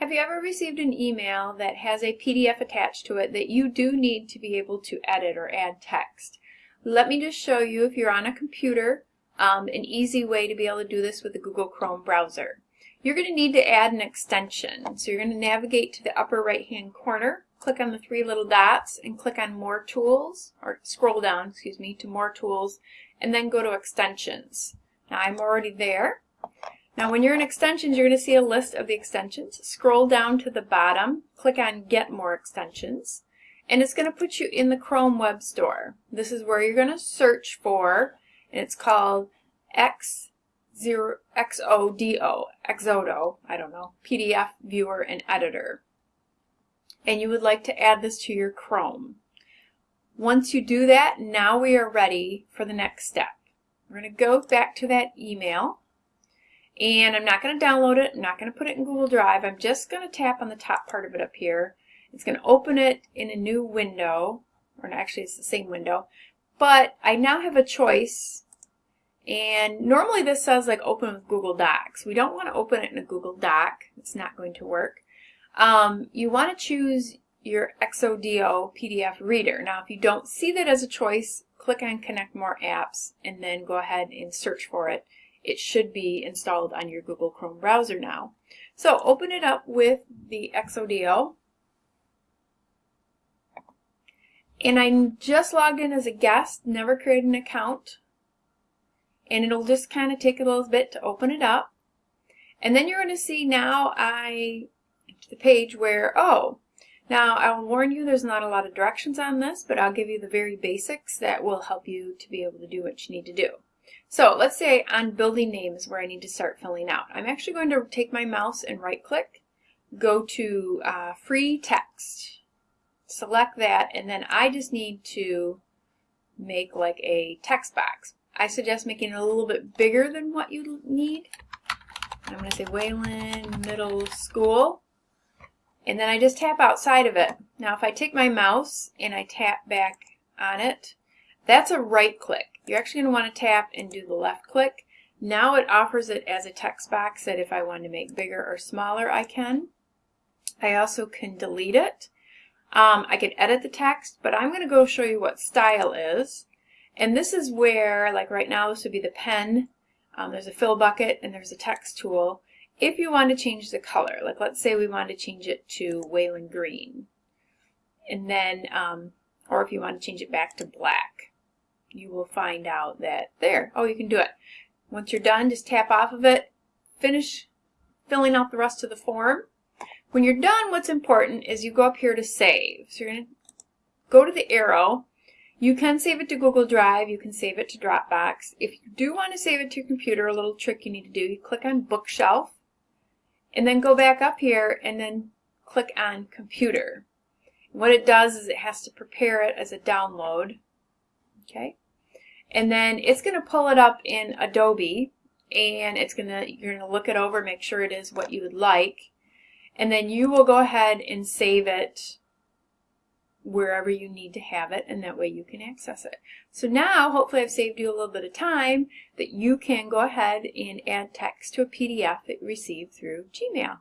Have you ever received an email that has a PDF attached to it that you do need to be able to edit or add text? Let me just show you, if you're on a computer, um, an easy way to be able to do this with the Google Chrome browser. You're going to need to add an extension. So you're going to navigate to the upper right hand corner, click on the three little dots, and click on More Tools, or scroll down, excuse me, to More Tools, and then go to Extensions. Now I'm already there. Now when you're in Extensions, you're going to see a list of the extensions. Scroll down to the bottom, click on Get More Extensions, and it's going to put you in the Chrome Web Store. This is where you're going to search for, and it's called X zero XODO, Exodo, I don't know, PDF viewer and editor. And you would like to add this to your Chrome. Once you do that, now we are ready for the next step. We're going to go back to that email. And I'm not going to download it. I'm not going to put it in Google Drive. I'm just going to tap on the top part of it up here. It's going to open it in a new window. Or actually, it's the same window. But I now have a choice and normally this says like open with Google Docs. We don't want to open it in a Google Doc. It's not going to work. Um, you want to choose your Exodo PDF reader. Now if you don't see that as a choice, click on Connect More Apps and then go ahead and search for it. It should be installed on your Google Chrome browser now. So open it up with the Exodo. And I'm just logged in as a guest, never created an account and it'll just kind of take a little bit to open it up. And then you're going to see now I, the page where, oh, now I'll warn you there's not a lot of directions on this, but I'll give you the very basics that will help you to be able to do what you need to do. So let's say on building names where I need to start filling out. I'm actually going to take my mouse and right click, go to uh, free text, select that, and then I just need to make like a text box. I suggest making it a little bit bigger than what you need. I'm going to say Wayland Middle School. And then I just tap outside of it. Now if I take my mouse and I tap back on it, that's a right click. You're actually going to want to tap and do the left click. Now it offers it as a text box that if I want to make bigger or smaller, I can. I also can delete it. Um, I can edit the text, but I'm going to go show you what style is. And this is where, like right now, this would be the pen. Um, there's a fill bucket and there's a text tool. If you want to change the color, like let's say we want to change it to Wayland Green. And then, um, or if you want to change it back to black, you will find out that there, oh, you can do it. Once you're done, just tap off of it, finish filling out the rest of the form. When you're done, what's important is you go up here to save. So you're going to go to the arrow you can save it to Google Drive, you can save it to Dropbox. If you do want to save it to your computer, a little trick you need to do, you click on Bookshelf, and then go back up here and then click on Computer. What it does is it has to prepare it as a download, okay? And then it's going to pull it up in Adobe, and it's going to you're going to look it over, make sure it is what you would like, and then you will go ahead and save it wherever you need to have it and that way you can access it. So now hopefully I've saved you a little bit of time that you can go ahead and add text to a PDF that you received through Gmail.